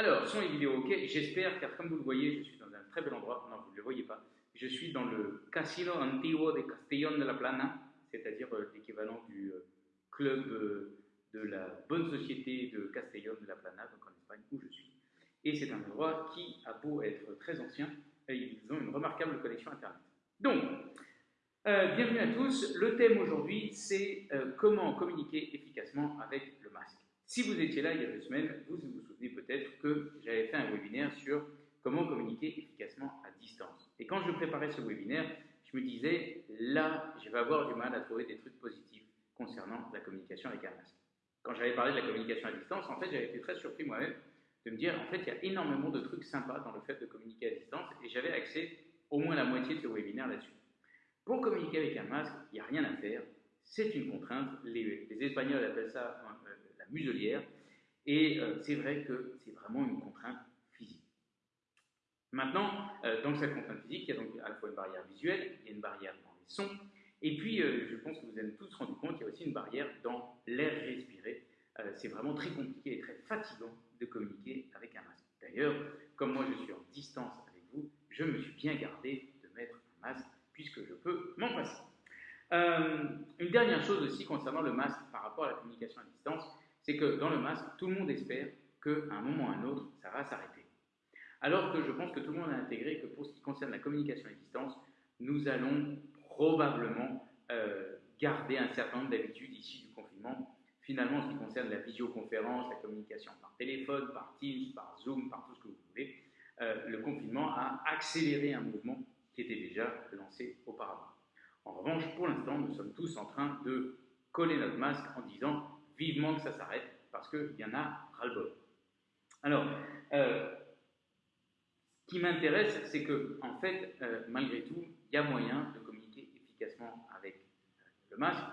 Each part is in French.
Alors, son et vidéo, ok, j'espère, car comme vous le voyez, je suis dans un très bel endroit. Non, vous ne le voyez pas. Je suis dans le Casino Antiguo de Castellón de la Plana, c'est-à-dire euh, l'équivalent du euh, club euh, de la bonne société de Castellón de la Plana, donc en Espagne, où je suis. Et c'est un endroit qui a beau être très ancien, ils ont une remarquable connexion Internet. Donc, bienvenue à tous. Le thème aujourd'hui, c'est comment communiquer efficacement avec le masque. Si vous étiez là il y a deux semaines, vous vous souvenez peut-être que j'avais fait un webinaire sur comment communiquer efficacement à distance. Et quand je préparais ce webinaire, je me disais, là, je vais avoir du mal à trouver des trucs positifs concernant la communication avec un masque. Quand j'avais parlé de la communication à distance, en fait, j'avais été très surpris moi-même de me dire, en fait, il y a énormément de trucs sympas dans le fait de communiquer à distance, et j'avais accès au moins la moitié de ce webinaire là-dessus. Pour communiquer avec un masque, il n'y a rien à faire, c'est une contrainte. Les, les Espagnols appellent ça muselière. Et euh, c'est vrai que c'est vraiment une contrainte physique. Maintenant, euh, dans cette contrainte physique, il y a donc à la fois une barrière visuelle, il y a une barrière dans les sons, et puis euh, je pense que vous avez tous rendu compte qu'il y a aussi une barrière dans l'air respiré. c'est vraiment très compliqué et très fatigant de communiquer avec un masque. D'ailleurs, comme moi je suis en distance avec vous, je me suis bien gardé de mettre un masque puisque je peux m'en passer. une dernière chose aussi concernant le masque par rapport à la communication à distance, c'est que dans le masque, tout le monde espère qu'à un moment ou à un autre, ça va s'arrêter. Alors que je pense que tout le monde a intégré que pour ce qui concerne la communication à distance, nous allons probablement euh, garder un certain nombre d'habitudes issues du confinement. Finalement, en ce qui concerne la visioconférence, la communication par téléphone, par Teams, par Zoom, par tout ce que vous voulez, euh, le confinement a accéléré un mouvement qui était déjà lancé auparavant. En revanche, pour l'instant, nous sommes tous en train de coller notre masque en disant vivement que ça s'arrête, parce qu'il y en a ras-le-bol. Alors, euh, ce qui m'intéresse, c'est que, en fait, euh, malgré tout, il y a moyen de communiquer efficacement avec euh, le masque.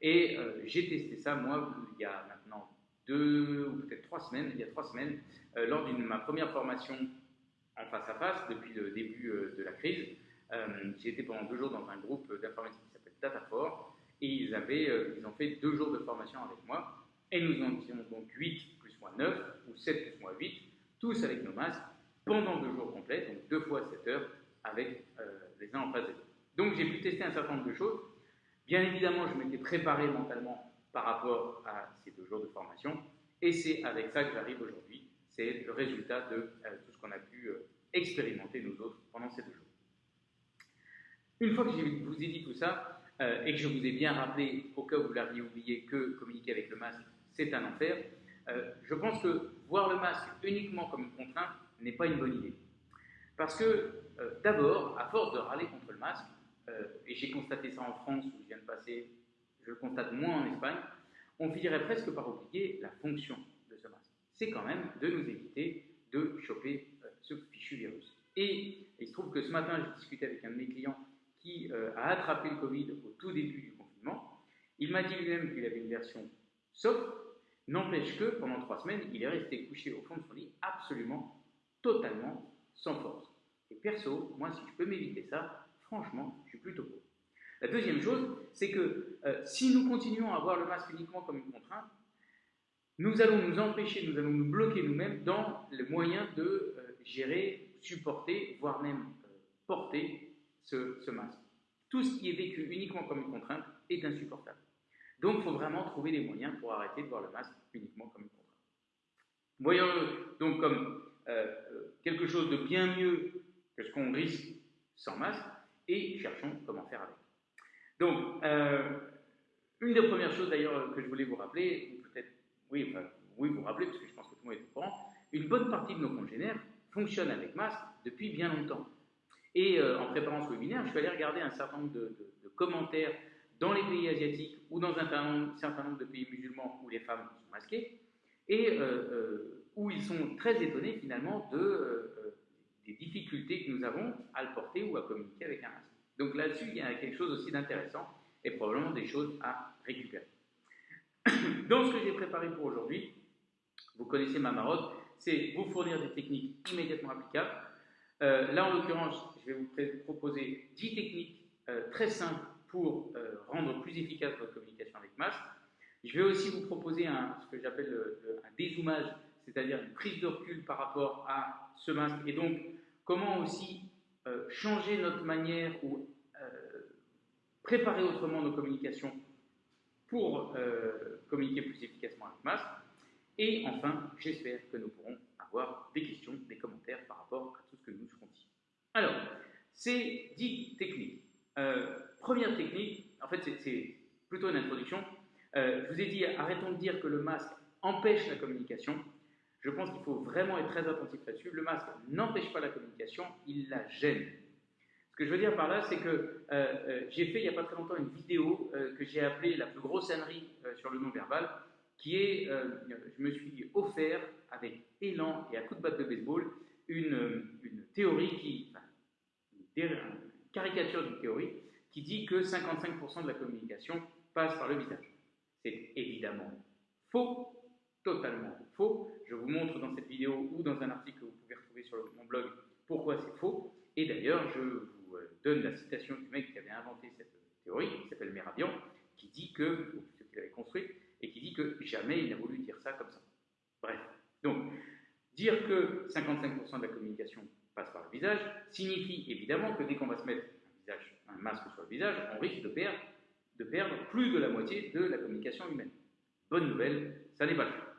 Et j'ai testé ça, moi, il y a maintenant deux ou peut-être trois semaines, il y a trois semaines, lors de ma première formation en face à face, depuis le début de la crise. j'ai été pendant deux jours dans un groupe d'informatique qui s'appelle DataFort, et ils, avaient, euh, ils ont fait deux jours de formation avec moi. Et nous en étions donc 8 plus moins 9, ou 7 plus moins 8, tous avec nos masques, pendant deux jours complets, donc deux fois 7 heures, avec euh, les uns en face des autres. Donc j'ai pu tester un certain nombre de choses. Bien évidemment, je m'étais préparé mentalement par rapport à ces deux jours de formation, et c'est avec ça que j'arrive aujourd'hui. C'est le résultat de euh, tout ce qu'on a pu expérimenter nous autres pendant ces deux jours. Une fois que je vous ai dit tout ça, euh, et que je vous ai bien rappelé, au cas où vous l'aviez oublié, que communiquer avec le masque, c'est un enfer, euh, je pense que voir le masque uniquement comme une contrainte n'est pas une bonne idée. Parce que, euh, d'abord, à force de râler contre le masque, et j'ai constaté ça en France où je viens de passer, je le constate moins en Espagne, on finirait presque par oublier la fonction de ce masque. C'est quand même de nous éviter de choper ce fichu virus. Et il se trouve que ce matin, j'ai discuté avec un de mes clients euh, a attrapé le Covid au tout début du confinement. Il m'a dit lui-même qu'il avait une version soft, n'empêche que pendant trois semaines, il est resté couché au fond de son lit absolument, totalement sans force. Et perso, moi, si je peux m'éviter ça, franchement, je suis plutôt pour. La deuxième chose, c'est que euh, si nous continuons à voir le masque uniquement comme une contrainte, nous allons nous empêcher, nous allons nous bloquer nous-mêmes dans le moyen de euh, gérer, supporter, voire même porter ce, masque. Tout ce qui est vécu uniquement comme une contrainte est insupportable. Donc, il faut vraiment trouver des moyens pour arrêter de voir le masque uniquement comme une contrainte. Voyons-le donc comme euh, quelque chose de bien mieux que ce qu'on risque sans masque et cherchons comment faire avec. Donc, euh, une des premières choses d'ailleurs que je voulais vous rappeler, peut-être, oui, oui, vous rappeler, parce que je pense que tout le monde est au courant, une bonne partie de nos congénères fonctionnent avec masque depuis bien longtemps. Et euh, en préparant ce webinaire, je suis allé regarder un certain nombre de, commentaires dans les pays asiatiques ou dans un certain nombre de pays musulmans où les femmes sont masquées, et euh, euh, où ils sont très étonnés finalement de, des difficultés que nous avons à le porter ou à communiquer avec un masque. Donc là-dessus, il y a quelque chose aussi d'intéressant et probablement des choses à récupérer. Dans ce que j'ai préparé pour aujourd'hui, vous connaissez ma marotte, c'est vous fournir des techniques immédiatement applicables là, en l'occurrence, je vais vous proposer 10 techniques euh, très simples pour euh, rendre plus efficace votre communication avec masque. Je vais aussi vous proposer ce que j'appelle un dézoomage, c'est-à-dire une prise de recul par rapport à ce masque, et donc comment aussi euh, changer notre manière ou préparer autrement nos communications pour communiquer plus efficacement avec masque. Et enfin, j'espère que nous pourrons avoir des questions, des commentaires par rapport à tout ce que nous serons dit. Alors, c'est dit technique. première technique, en fait c'est plutôt une introduction. je vous ai dit, arrêtons de dire que le masque empêche la communication. Je pense qu'il faut vraiment être très attentif là-dessus. Le masque n'empêche pas la communication, il la gêne. Ce que je veux dire par là, c'est que euh, euh, j'ai fait il n'y a pas très longtemps une vidéo euh, que j'ai appelée la plus grosse ânerie sur le non-verbal, qui est, je me suis offert avec élan et à coup de batte de baseball une, théorie qui, caricature d'une théorie qui dit que 55% de la communication passe par le visage. C'est évidemment faux, totalement faux. Je vous montre dans cette vidéo ou dans un article que vous pouvez retrouver sur mon blog pourquoi c'est faux. Et d'ailleurs, je vous euh, donne la citation du mec qui avait inventé cette théorie, qui s'appelle Merabian, qui dit que, ce qu'il avait construit, et qui dit que jamais il n'a voulu dire ça comme ça. Bref. Donc, dire que 55% de la communication passe par le visage signifie évidemment que dès qu'on va se mettre un, visage, un masque sur le visage, on risque de perdre, de perdre plus de la moitié de la communication humaine. Bonne nouvelle, ça n'est pas le cas.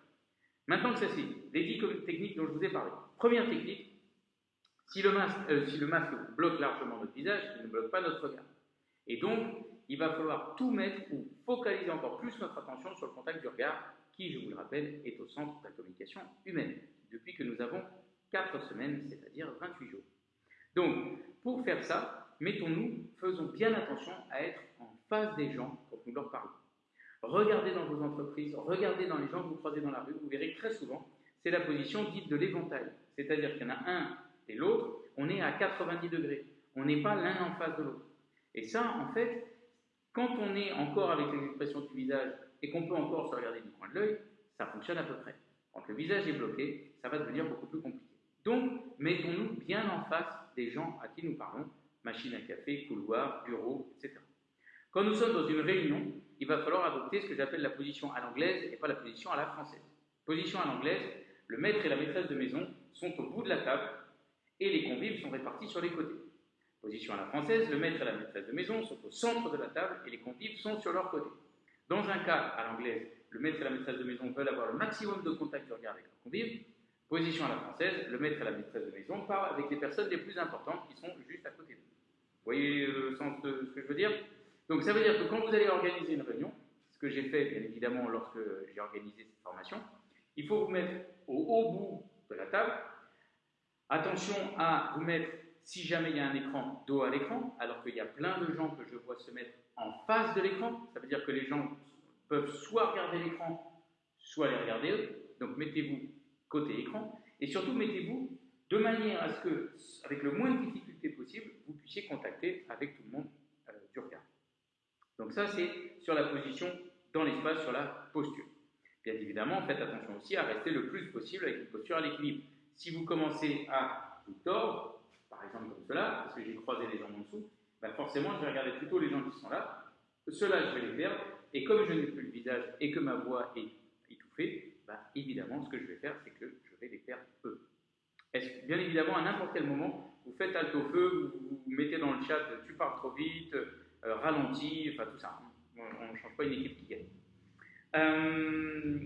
Maintenant que ça c'est les 10 techniques dont je vous ai parlé. Première technique, euh, si le masque bloque largement notre visage, il ne bloque pas notre regard. Et donc, il va falloir tout mettre ou focaliser encore plus notre attention sur le contact du regard, qui, je vous le rappelle, est au centre de la communication humaine, depuis que nous avons 4 semaines, c'est-à-dire 28 jours. Donc, pour faire ça, mettons-nous, faisons bien attention à être en face des gens quand nous leur parlons. Regardez dans vos entreprises, regardez dans les gens que vous croisez dans la rue, vous verrez très souvent, c'est la position dite de l'éventail. C'est-à-dire qu'il y en a un et l'autre, on est à 90 degrés. On n'est pas l'un en face de l'autre. Et ça, en fait, quand on est encore avec les expressions du visage et qu'on peut encore se regarder du coin de l'œil, ça fonctionne à peu près. Quand le visage est bloqué, ça va devenir beaucoup plus compliqué. Donc, mettons-nous bien en face des gens à qui nous parlons, machine à café, couloir, bureau, etc. Quand nous sommes dans une réunion, il va falloir adopter ce que j'appelle la position à l'anglaise et pas la position à la française. Position à l'anglaise, le maître et la maîtresse de maison sont au bout de la table et les convives sont répartis sur les côtés. Position à la française, le maître et la maîtresse de maison sont au centre de la table et les convives sont sur leur côté. Dans un cas à l'anglaise, le maître et la maîtresse de maison veulent avoir le maximum de contact du regard avec leurs convives. Position à la française, le maître et la maîtresse de maison parlent avec les personnes les plus importantes qui sont juste à côté d'eux. Vous voyez le sens de ce que je veux dire? Donc ça veut dire que quand vous allez organiser une réunion, ce que j'ai fait bien évidemment lorsque j'ai organisé cette formation, il faut vous mettre au haut bout de la table. Attention à vous mettre, si jamais il y a un écran, dos à l'écran, alors qu'il y a plein de gens que je vois se mettre en face de l'écran. Ça veut dire que les gens peuvent soit regarder l'écran, soit les regarder eux. Donc mettez-vous côté écran. Et surtout, mettez-vous de manière à ce que, avec le moins de difficultés possible, vous puissiez contacter avec tout le monde euh, du regard. Donc ça, c'est sur la position dans l'espace, sur la posture. Bien évidemment, faites attention aussi à rester le plus possible avec une posture à l'équilibre. Si vous commencez à vous tordre, par exemple comme cela, parce que j'ai croisé les jambes en dessous, ben forcément, je vais regarder plutôt les gens qui sont là. Ceux-là, je vais les perdre. Et comme je n'ai plus le visage et que ma voix est étouffée, ben évidemment, ce que je vais faire, c'est que je vais les perdre eux. Bien évidemment, à n'importe quel moment, vous faites alto feu, vous, vous mettez dans le chat, tu parles trop vite, euh, ralenti, enfin tout ça. On ne change pas une équipe qui gagne. Euh,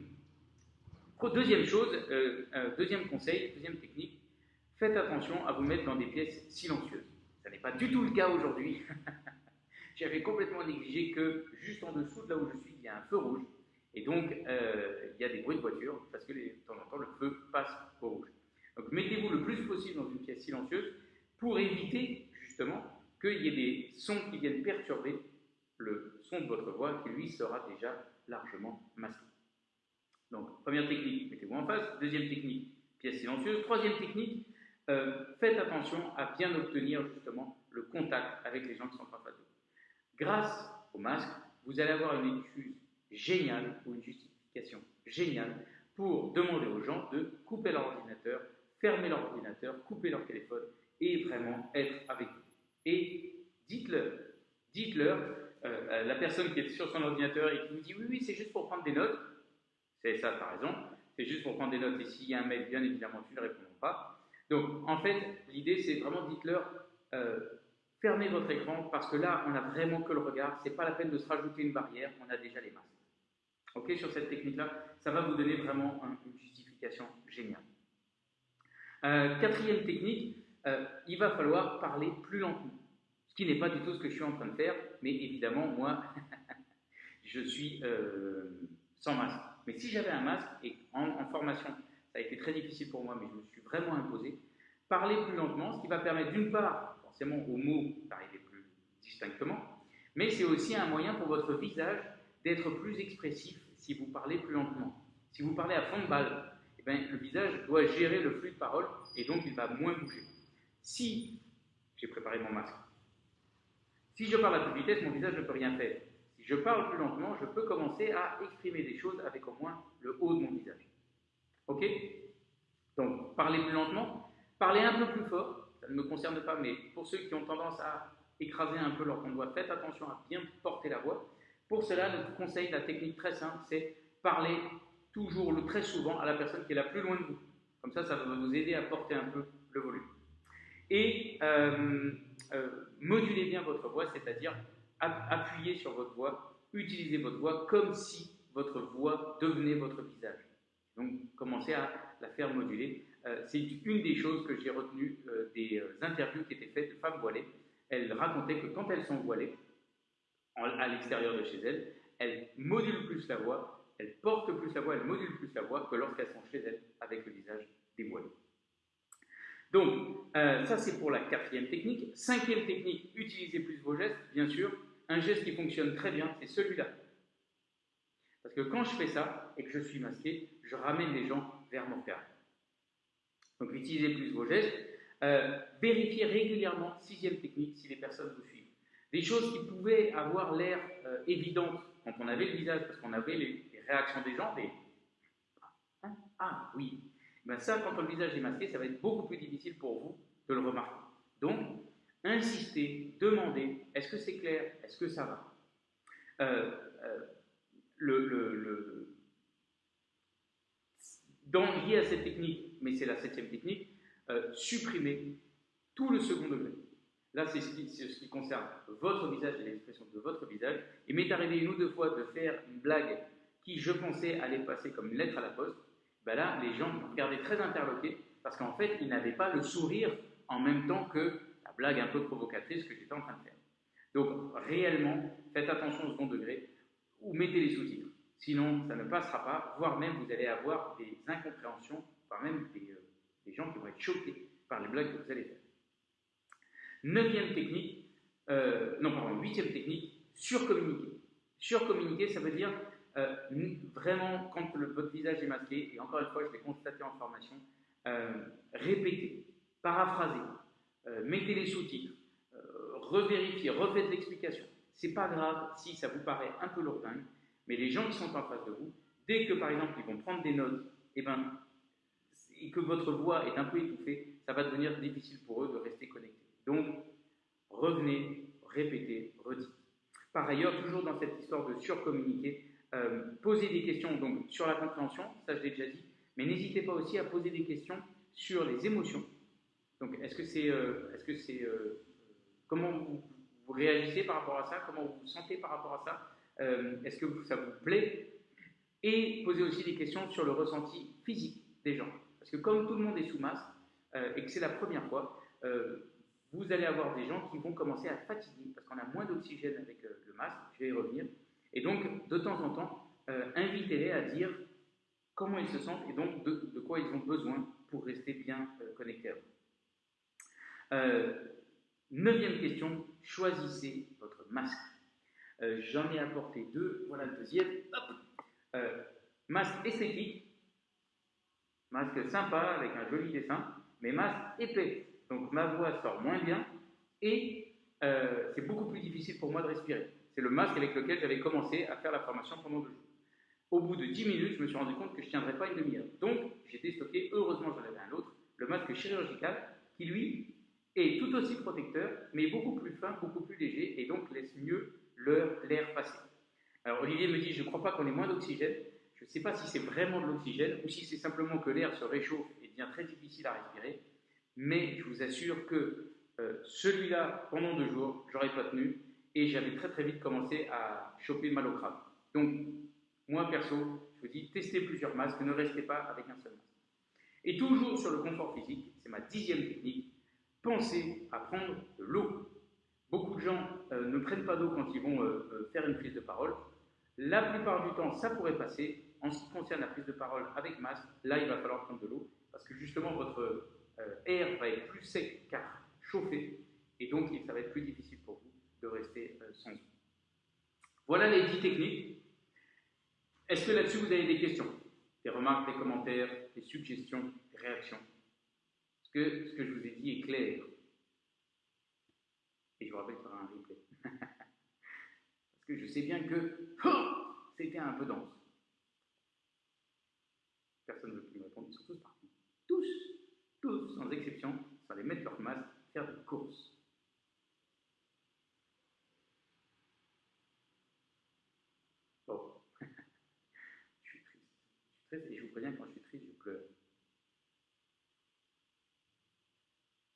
deuxième chose, euh, deuxième conseil, deuxième technique, faites attention à vous mettre dans des pièces silencieuses. Ce n'est pas du tout le cas aujourd'hui. J'avais complètement négligé que juste en dessous de là où je suis, il y a un feu rouge. Et donc, il y a des bruits de voiture parce que de temps en temps, le feu passe au rouge. Donc, mettez-vous le plus possible dans une pièce silencieuse pour éviter justement qu'il y ait des sons qui viennent perturber le son de votre voix qui, lui, sera déjà largement masqué. Donc, première technique, mettez-vous en face. Deuxième technique, pièce silencieuse. Troisième technique, euh, faites attention à bien obtenir justement le contact avec les gens qui sont en face de vous. Grâce au masque, vous allez avoir une excuse géniale ou une justification géniale pour demander aux gens de couper leur ordinateur, fermer leur ordinateur, couper leur téléphone et vraiment être avec vous et dites-leur, dites-leur, euh, la personne qui est sur son ordinateur et qui vous dit oui, oui, c'est juste pour prendre des notes, c'est ça, par raison, c'est juste pour prendre des notes. Et s'il y a un mail, bien évidemment, tu ne répondras pas. Donc, en fait, l'idée, c'est vraiment, dites-leur, euh, fermez votre écran, parce que là, on n'a vraiment que le regard. C'est pas la peine de se rajouter une barrière, on a déjà les masques. Ok, sur cette technique-là, ça va vous donner vraiment une justification géniale. Euh, quatrième technique, euh, il va falloir parler plus lentement. Ce qui n'est pas du tout ce que je suis en train de faire, mais évidemment, moi, je suis sans masque. Mais si j'avais un masque, et en, formation, ça a été très difficile pour moi, mais je me suis vraiment imposé, parler plus lentement, ce qui va permettre d'une part, forcément, aux mots d'arriver plus distinctement, mais c'est aussi un moyen pour votre visage d'être plus expressif si vous parlez plus lentement. Si vous parlez à fond de balle, eh bien, le visage doit gérer le flux de parole et donc il va moins bouger. Si, j'ai préparé mon masque, si je parle à toute vitesse, mon visage ne peut rien faire. Si je parle plus lentement, je peux commencer à exprimer des choses avec au moins le haut de mon visage. Ok? Donc, parlez plus lentement, parlez un peu plus fort, ça ne me concerne pas, mais pour ceux qui ont tendance à écraser un peu leur voix, faites attention à bien porter la voix. Pour cela, notre conseil, la technique très simple, c'est parler toujours, très souvent, à la personne qui est la plus loin de vous. Comme ça, ça va vous aider à porter un peu le volume. Et euh, euh, modulez bien votre voix, c'est-à-dire appuyez sur votre voix, utilisez votre voix comme si votre voix devenait votre visage. Donc, commencez à la faire moduler. Euh, c'est une des choses que j'ai retenues euh, des interviews qui étaient faites de femmes voilées. Elles racontaient que quand elles sont voilées, à l'extérieur de chez elles, elles modulent plus la voix, elles portent plus la voix, elles modulent plus la voix que lorsqu'elles sont chez elles avec le visage dévoilé. Donc, ça c'est pour la quatrième technique. Cinquième technique, utilisez plus vos gestes, bien sûr un geste qui fonctionne très bien, c'est celui-là. Parce que quand je fais ça et que je suis masqué, je ramène les gens vers mon cœur. Donc utilisez plus vos gestes. Euh, vérifiez régulièrement, sixième technique, si les personnes vous. Des choses qui pouvaient avoir l'air euh, évidentes quand on avait le visage, parce qu'on avait les, réactions des gens, des hein? Ah oui, ben ça, quand le visage est masqué, ça va être beaucoup plus difficile pour vous de le remarquer. Donc, insister, demander, est-ce que c'est clair, est-ce que ça va? Euh, euh, lié à cette technique, mais c'est la septième technique, euh, supprimer tout le second degré. Là, c'est ce, qui concerne votre visage et l'expression de votre visage. Il m'est arrivé une ou deux fois de faire une blague qui, je pensais, allait passer comme une lettre à la poste. Ben là, les gens me regardaient très interloqués parce qu'en fait, ils n'avaient pas le sourire en même temps que blague un peu provocatrice que j'étais en train de faire. Donc, réellement, faites attention au second degré ou mettez les sous-titres. Sinon, ça ne passera pas, voire même vous allez avoir des incompréhensions, voire même des, euh, gens qui vont être choqués par les blagues que vous allez faire. Neuvième technique, euh, non, pardon, huitième technique, surcommuniquer. Surcommuniquer, ça veut dire euh, vraiment, quand votre visage est masqué, et encore une fois, je l'ai constaté en formation, répéter, paraphraser, euh, mettez les sous-titres, euh, revérifiez, refaites l'explication. C'est pas grave si ça vous paraît un peu lourdingue, mais les gens qui sont en face de vous, dès que par exemple ils vont prendre des notes, et, eh ben, et que votre voix est un peu étouffée, ça va devenir difficile pour eux de rester. Donc, revenez, répétez, redites. Par ailleurs, toujours dans cette histoire de surcommuniquer, euh, posez des questions donc, sur la compréhension, ça je l'ai déjà dit, mais n'hésitez pas aussi à poser des questions sur les émotions, donc, est-ce que c'est, euh, est-ce que c'est, euh, comment vous, réagissez par rapport à ça Comment vous vous sentez par rapport à ça Est-ce que ça vous plaît? Et posez aussi des questions sur le ressenti physique des gens. Parce que comme tout le monde est sous masque et que c'est la première fois, vous allez avoir des gens qui vont commencer à fatiguer parce qu'on a moins d'oxygène avec le masque. Je vais y revenir. Et donc, de temps en temps, invitez-les à dire comment ils se sentent et donc de, quoi ils ont besoin pour rester bien connectés. Euh, neuvième question, choisissez votre masque. Euh, j'en ai apporté deux, voilà le deuxième. Euh, masque esthétique, masque sympa avec un joli dessin, mais masque épais. Donc ma voix sort moins bien et c'est beaucoup plus difficile pour moi de respirer. C'est le masque avec lequel j'avais commencé à faire la formation pendant deux jours. Au bout de 10 minutes, je me suis rendu compte que je ne tiendrais pas une demi-heure. Donc, j'ai déstocké, heureusement j'en avais un autre, le masque chirurgical, qui lui est tout aussi protecteur, mais beaucoup plus fin, beaucoup plus léger, et donc laisse mieux l'air passer. Alors Olivier me dit, je ne crois pas qu'on ait moins d'oxygène. je ne sais pas si c'est vraiment de l'oxygène ou si c'est simplement que l'air se réchauffe et devient très difficile à respirer, mais je vous assure que euh, celui-là, pendant deux jours, j'aurais pas tenu et j'avais très très vite commencé à choper mal au crâne. Donc, moi perso, je vous dis, testez plusieurs masques, ne restez pas avec un seul masque. Et toujours sur le confort physique, c'est ma dixième technique, pensez à prendre de l'eau. Beaucoup de gens euh, ne prennent pas d'eau quand ils vont euh, faire une prise de parole. La plupart du temps, ça pourrait passer. En ce qui concerne la prise de parole avec masque, là, il va falloir prendre de l'eau parce que justement, votre air va être plus sec car chauffer, et donc ça va être plus difficile pour vous de rester euh, sans eau. Voilà les 10 techniques. Est-ce que là-dessus vous avez des questions? Des remarques, des commentaires, des suggestions, des réactions? Est-ce que ce que je vous ai dit est clair Et je vous rappelle aura un replay. Parce que je sais bien que oh, c'était un peu dense. Personne ne veut plus me répondre, ils sont tous. Tous, tous, sans exception, les mettre leur masque faire des courses. Bon, je suis triste. Je suis triste et je vous préviens, quand je suis triste, je pleure.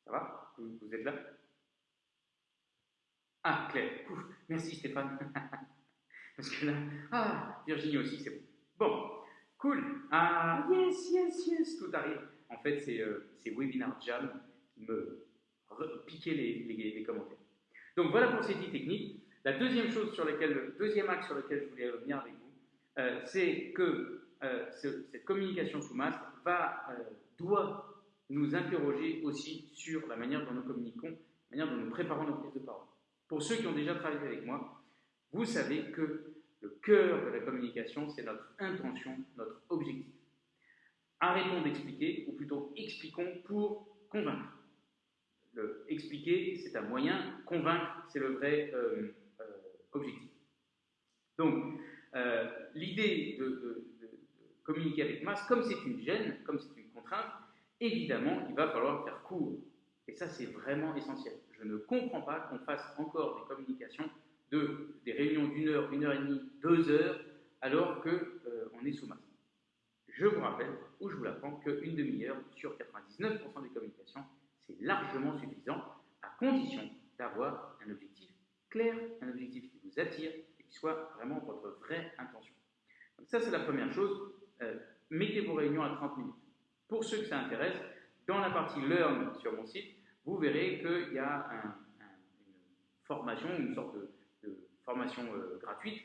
Ça va? Vous, êtes là? Ah, Claire, Ouf, merci Stéphane. Parce que là, ah, Virginie aussi, c'est bon. Bon, cool. Ah, yes, yes, yes, tout arrive. En fait, c'est euh, Webinar Jam qui me piquer les, commentaires. Donc voilà pour ces 10 techniques. La deuxième chose sur laquelle, le deuxième axe sur lequel je voulais revenir avec vous, euh, c'est que euh, cette communication sous masque va, euh, doit nous interroger aussi sur la manière dont nous communiquons, la manière dont nous préparons nos prises de parole. Pour ceux qui ont déjà travaillé avec moi, vous savez que le cœur de la communication, c'est notre intention, notre objectif. Arrêtons d'expliquer, ou plutôt expliquons pour convaincre expliquer, c'est un moyen, convaincre, c'est le vrai euh, euh, objectif. Donc, euh, l'idée de, communiquer avec masse, comme c'est une gêne, comme c'est une contrainte, évidemment, il va falloir faire court. Et ça, c'est vraiment essentiel. Je ne comprends pas qu'on fasse encore des communications de, des réunions d'une heure, une heure et demie, deux heures, alors qu'on est sous masse. Je vous rappelle, ou je vous l'apprends, qu'une demi-heure sur 99% des communications, c'est largement suffisant, à condition d'avoir un objectif clair, un objectif qui vous attire et qui soit vraiment votre vraie intention. Donc ça, c'est la première chose. Euh, mettez vos réunions à 30 minutes. Pour ceux que ça intéresse, dans la partie Learn sur mon site, vous verrez qu'il y a une formation, une sorte de, formation euh, gratuite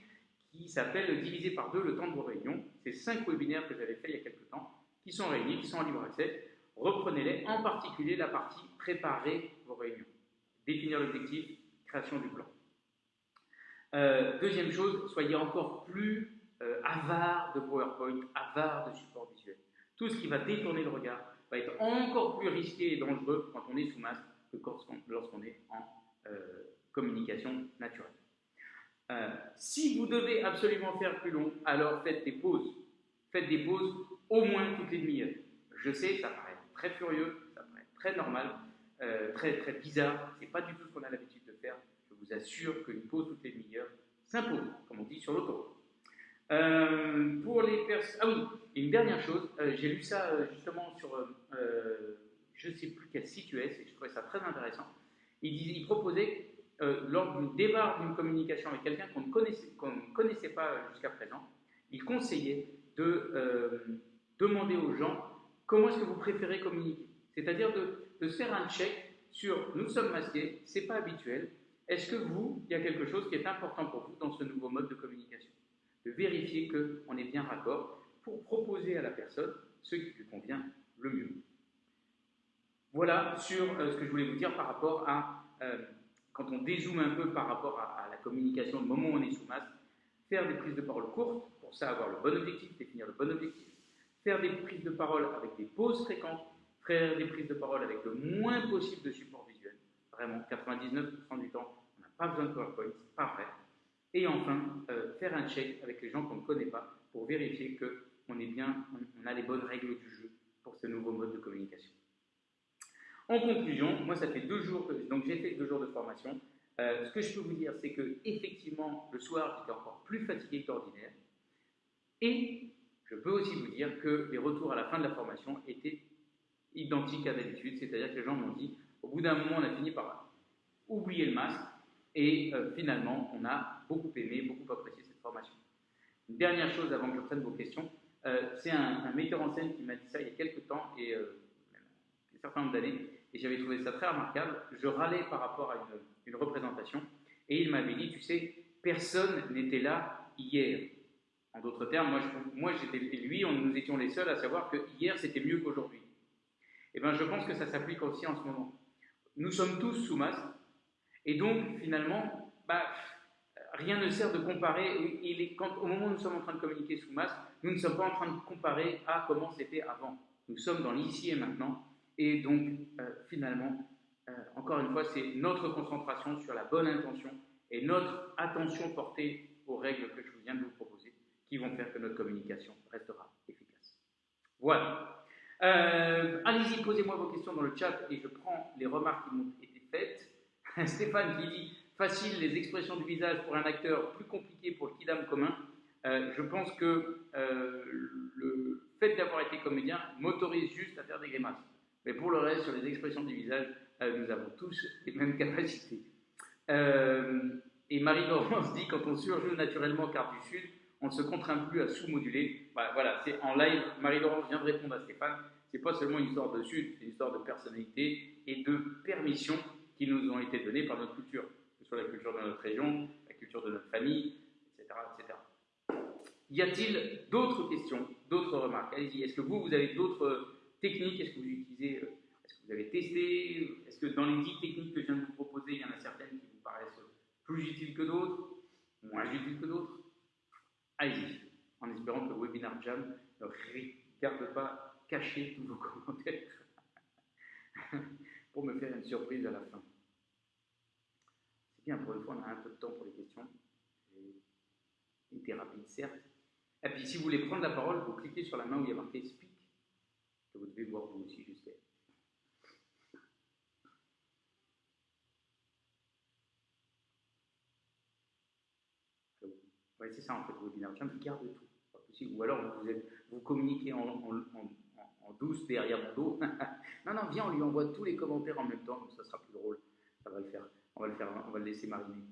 qui s'appelle Diviser par deux le temps de vos réunions. C'est cinq webinaires que j'avais fait il y a quelques temps, qui sont réunis, qui sont en libre accès reprenez-les, en particulier la partie préparer vos réunions. Définir l'objectif, création du plan. Euh, deuxième chose, soyez encore plus euh, avare de PowerPoint, avare de support visuel. Tout ce qui va détourner le regard va être encore plus risqué et dangereux quand on est sous masque que lorsqu'on est en euh, communication naturelle. Si vous devez absolument faire plus long, alors faites des pauses. Faites des pauses au moins toutes les demi-heures. Je sais, ça paraît très furieux, ça paraît très normal, euh, très, très bizarre. C'est pas du tout ce qu'on a l'habitude de faire. Je vous assure qu'une pause toutes les demi-heures s'impose, comme on dit sur l'autoroute. Euh, pour les personnes. Ah oui, une dernière chose, euh, j'ai lu ça justement sur. je ne sais plus quel site US et je trouvais ça très intéressant. Il, il proposait, lors du débat d'une communication avec quelqu'un qu'on ne connaissait, pas jusqu'à présent, il conseillait de demander aux gens comment est-ce que vous préférez communiquer C'est-à-dire de, se faire un check sur nous sommes masqués, c'est pas habituel. Est-ce que vous, il y a quelque chose qui est important pour vous dans ce nouveau mode de communication? De vérifier qu'on est bien raccord pour proposer à la personne ce qui lui convient le mieux. Voilà sur euh, ce que je voulais vous dire par rapport à, euh, quand on dézoome un peu par rapport à, la communication, au moment où on est sous masque, faire des prises de parole courtes, pour ça avoir le bon objectif, définir le bon objectif, faire des prises de parole avec des pauses fréquentes, faire des prises de parole avec le moins possible de support visuel. Vraiment, 99% du temps, on n'a pas besoin de PowerPoint, c'est pas vrai. Et enfin, euh, faire un check avec les gens qu'on ne connaît pas pour vérifier qu'on est bien, on, a les bonnes règles du jeu pour ce nouveau mode de communication. En conclusion, moi ça fait deux jours que donc j'ai fait deux jours de formation. Euh, ce que je peux vous dire, c'est que effectivement le soir j'étais encore plus fatigué qu'ordinaire et Je peux aussi vous dire que les retours à la fin de la formation étaient identiques à d'habitude, c'est-à-dire que les gens m'ont dit, au bout d'un moment, on a fini par oublier le masque, et euh, finalement, on a beaucoup aimé, beaucoup apprécié cette formation. Une dernière chose avant que je prenne vos questions, euh, c'est un, metteur en scène qui m'a dit ça il y a quelques temps, et euh, un certain nombre d'années, et j'avais trouvé ça très remarquable. Je râlais par rapport à une, représentation, et il m'avait dit, tu sais, personne n'était là hier. En d'autres termes, moi, j'étais lui, nous étions les seuls à savoir que hier c'était mieux qu'aujourd'hui. Eh bien, je pense que ça s'applique aussi en ce moment. Nous sommes tous sous masque, et donc finalement, bah, rien ne sert de comparer. Au moment où nous sommes en train de communiquer sous masque, nous ne sommes pas en train de comparer à comment c'était avant. Nous sommes dans l'ici et maintenant, et donc euh, finalement, euh, encore une fois, c'est notre concentration sur la bonne intention et notre attention portée aux règles que je viens de vous proposer qui vont faire que notre communication restera efficace. Voilà. Euh, allez-y, posez-moi vos questions dans le chat et je prends les remarques qui m'ont été faites. Stéphane qui dit facile les expressions du visage pour un acteur, plus compliqué pour le kidam commun. Je pense que le fait d'avoir été comédien m'autorise juste à faire des grimaces. Mais pour le reste, sur les expressions du visage, nous avons tous les mêmes capacités. et Marie-Laurence dit quand on surjoue naturellement car du Sud, on ne se contraint plus à sous-moduler. Voilà, c'est en live. Marie-Laurence vient de répondre à Stéphane. C'est pas seulement une histoire de Sud, c'est une histoire de personnalité et de permission qui nous ont été données par notre culture, que ce soit la culture de notre région, la culture de notre famille, etc. etc. Y a-t-il d'autres questions, d'autres remarques? Allez-y. Est-ce que vous, vous avez d'autres techniques Est-ce que vous utilisez euh, Est-ce que vous avez testé Est-ce que dans les 10 techniques que je viens de vous proposer, il y en a certaines qui vous paraissent plus utiles que d'autres Moins utiles que d'autres? Allez-y, en espérant que le webinaire Jam ne regarde pas cacher tous vos commentaires pour me faire une surprise à la fin. C'est bien, pour une fois, on a un peu de temps pour les questions. J'ai été rapide, certes. Et puis, si vous voulez prendre la parole, vous cliquez sur la main où il y a marqué Speak, que vous devez voir vous aussi, j'espère. c'est ça en fait, le webinaire Jam, garde tout. Pas possible. Ou alors vous, êtes, vous communiquez en, douce derrière mon dos. non, non, viens, on lui envoie tous les commentaires en même temps, donc ça sera plus drôle. Ça va le faire. On va le faire, on va le laisser mariner.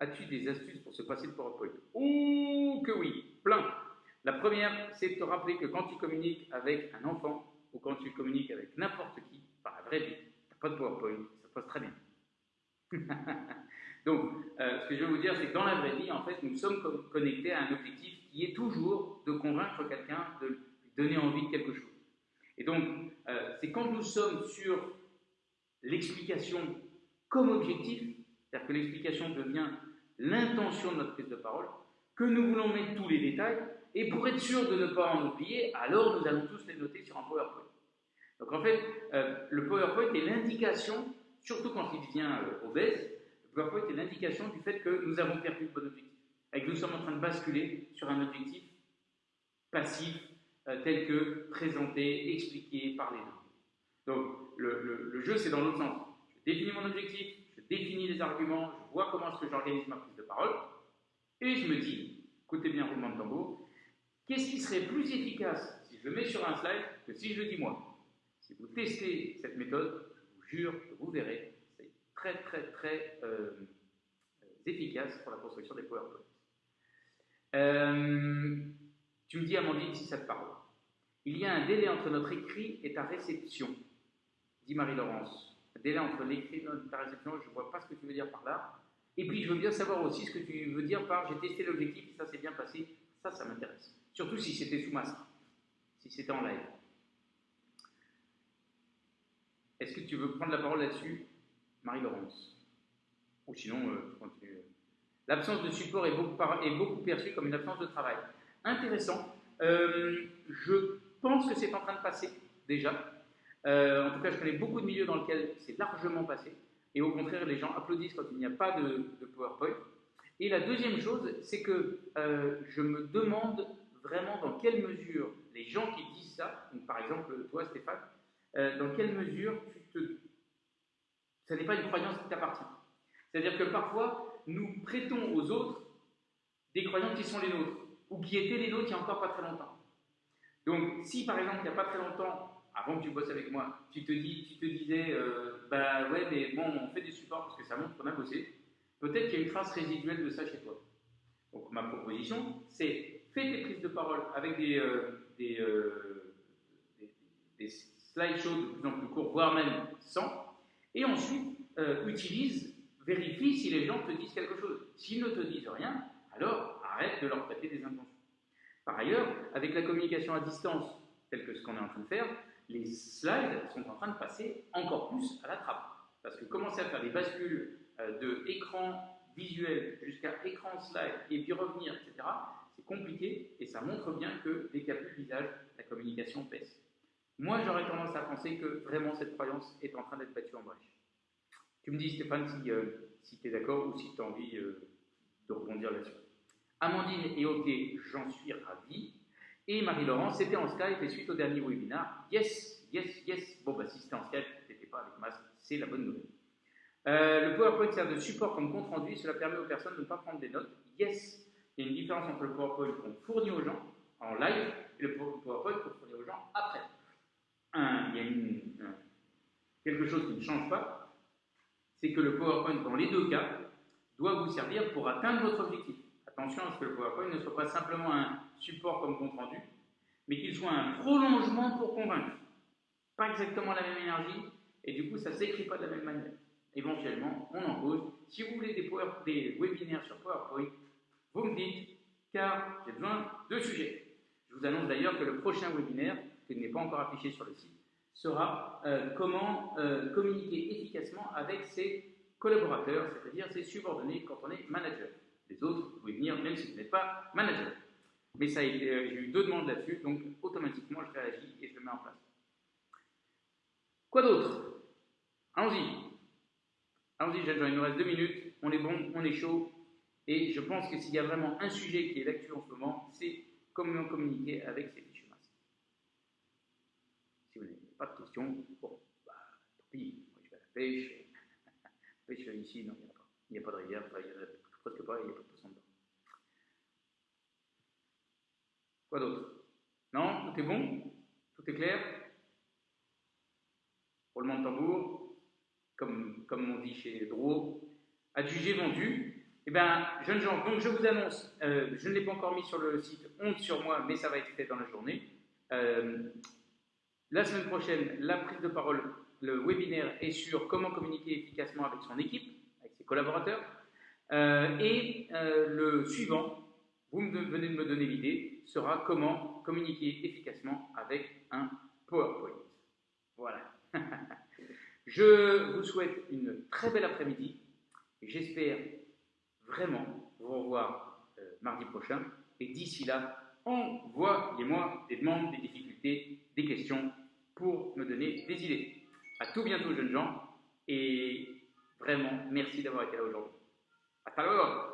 As-tu des astuces pour se passer de PowerPoint? Oh que oui, plein. La première, c'est de te rappeler que quand tu communiques avec un enfant ou quand tu communiques avec n'importe qui, par la vraie vie, pas de PowerPoint, ça passe très bien. Donc, euh, ce que je veux vous dire, c'est que dans la vraie vie, en fait, nous sommes connectés à un objectif qui est toujours de convaincre quelqu'un, de lui donner envie de quelque chose. Et donc, euh, c'est quand nous sommes sur l'explication comme objectif, c'est-à-dire que l'explication devient l'intention de notre prise de parole, que nous voulons mettre tous les détails, et pour être sûr de ne pas en oublier, alors nous allons tous les noter sur un PowerPoint. Donc en fait, euh, le PowerPoint est l'indication, surtout quand il devient euh, obèse, le PowerPoint est l'indication du fait que nous avons perdu le objectif, et que nous sommes en train de basculer sur un objectif passif, euh, tel que présenté, expliqué, parlé. Donc le, jeu, c'est dans l'autre sens. Je définis mon objectif, je définis les arguments, je vois comment est-ce que j'organise ma prise de parole, et je me dis, écoutez bien roulement de tambour, qu'est-ce qui serait plus efficace si je le mets sur un slide que si je le dis moi? Si vous testez cette méthode, je vous jure que vous verrez, c'est très très très euh, efficace pour la construction des PowerPoint. Euh, tu me dis, Amandine, si ça te parle. Il y a un délai entre notre écrit et ta réception, dit Marie-Laurence. Délai entre l'écrit et ta réception, je ne vois pas ce que tu veux dire par là. Et puis, je veux bien savoir aussi ce que tu veux dire par j'ai testé l'objectif ça s'est bien passé. Ça, ça m'intéresse. Surtout si c'était sous masque, si c'était en live. Est-ce que tu veux prendre la parole là-dessus, Marie-Laurence? Ou sinon, euh, continue. L'absence de support est beaucoup, est beaucoup, perçue comme une absence de travail. Intéressant. Euh, je pense que c'est en train de passer déjà. Euh, en tout cas, je connais beaucoup de milieux dans lesquels c'est largement passé. Et au contraire, les gens applaudissent quand il n'y a pas de, PowerPoint. Et la deuxième chose, c'est que je me demande vraiment dans quelle mesure les gens qui disent ça, par exemple toi Stéphane, euh, dans quelle mesure tu te... ça n'est pas une croyance qui t'appartient. C'est-à-dire que parfois, nous prêtons aux autres des croyants qui sont les nôtres, ou qui étaient les nôtres il n'y a encore pas très longtemps. Donc, si par exemple, il n'y a pas très longtemps, avant que tu bosses avec moi, tu te, disais, euh, bah ouais, mais bon, on fait des supports parce que ça montre qu'on a bossé, peut-être qu'il y a une trace résiduelle de ça chez toi. Donc, ma proposition, c'est fais tes prises de parole avec des, euh, des, euh, des, des slideshows de plus en plus courts, voire même sans, et ensuite utilise, vérifie si les gens te disent quelque chose. S'ils ne te disent rien, alors arrête de leur prêter des intentions. Par ailleurs, avec la communication à distance, telle que ce qu'on est en train de faire, les slides sont en train de passer encore plus à la trappe. Parce que commencer à faire des bascules euh, de écran visuel jusqu'à écran slide et puis revenir, etc., c'est compliqué et ça montre bien que dès qu'il n'y a plus de visage, la communication baisse. Moi, j'aurais tendance à penser que vraiment cette croyance est en train d'être battue en brèche. Tu me dis, Stéphane, si, euh, tu es d'accord ou si tu as envie euh, de rebondir là-dessus. Amandine est OK, j'en suis ravi. Et Marie-Laurence, c'était en Skype et suite au dernier webinaire, yes, yes, yes. Bon, bah si c'était en Skype, tu n'étais pas avec masque, c'est la bonne nouvelle. Euh, le PowerPoint sert de support comme compte rendu, cela permet aux personnes de ne pas prendre des notes. Yes, il y a une différence entre le PowerPoint qu'on fournit aux gens en live et le PowerPoint qu'on fournit aux gens après. Il y a quelque chose qui ne change pas, c'est que le PowerPoint, dans les deux cas, doit vous servir pour atteindre votre objectif. Attention à ce que le PowerPoint ne soit pas simplement un support comme compte rendu, mais qu'il soit un prolongement pour convaincre. Pas exactement la même énergie, et du coup, ça ne s'écrit pas de la même manière. Éventuellement, on en pose. Si vous voulez des, des webinaires sur PowerPoint, vous me dites, car j'ai besoin de sujets. Je vous annonce d'ailleurs que le prochain webinaire, qui n'est pas encore affiché sur le site, sera euh, comment euh, communiquer efficacement avec ses collaborateurs, c'est-à-dire ses subordonnés quand on est manager. Les autres, vous pouvez venir même si vous n'êtes pas manager. Mais ça, euh, j'ai eu deux demandes là-dessus, donc automatiquement je réagis et je le mets en place. Quoi d'autre? Allons-y. Allons-y, il nous reste deux minutes. On est bon, on est chaud. Et je pense que s'il y a vraiment un sujet qui est d'actu en ce moment, c'est comment communiquer avec ces fichus masques. Si vous n'avez pas de questions, bon, bah, tant pis, moi je vais à la pêche. pêche ici, non, il n'y a pas. De rivière, il a presque pas, il n'y a pas de poisson dedans. Quoi d'autre? Non? Tout est bon? Tout est clair? Roulement de tambour, comme, comme on dit chez Drouot, adjugé vendu. Eh bien, jeunes gens, donc je vous annonce, euh, je ne l'ai pas encore mis sur le site, honte sur moi, mais ça va être fait dans la journée. Euh, la semaine prochaine, la prise de parole, le webinaire est sur comment communiquer efficacement avec son équipe, avec ses collaborateurs. Euh, et euh, le suivant, vous venez de me donner l'idée, sera comment communiquer efficacement avec un PowerPoint. Voilà. Je vous souhaite une très belle après-midi. J'espère vraiment vous revoir euh, mardi prochain. Et d'ici là, envoyez-moi des demandes, des difficultés, des questions pour me donner des idées. À tout bientôt, jeunes gens. Et vraiment, merci d'avoir été là aujourd'hui. Hasta luego.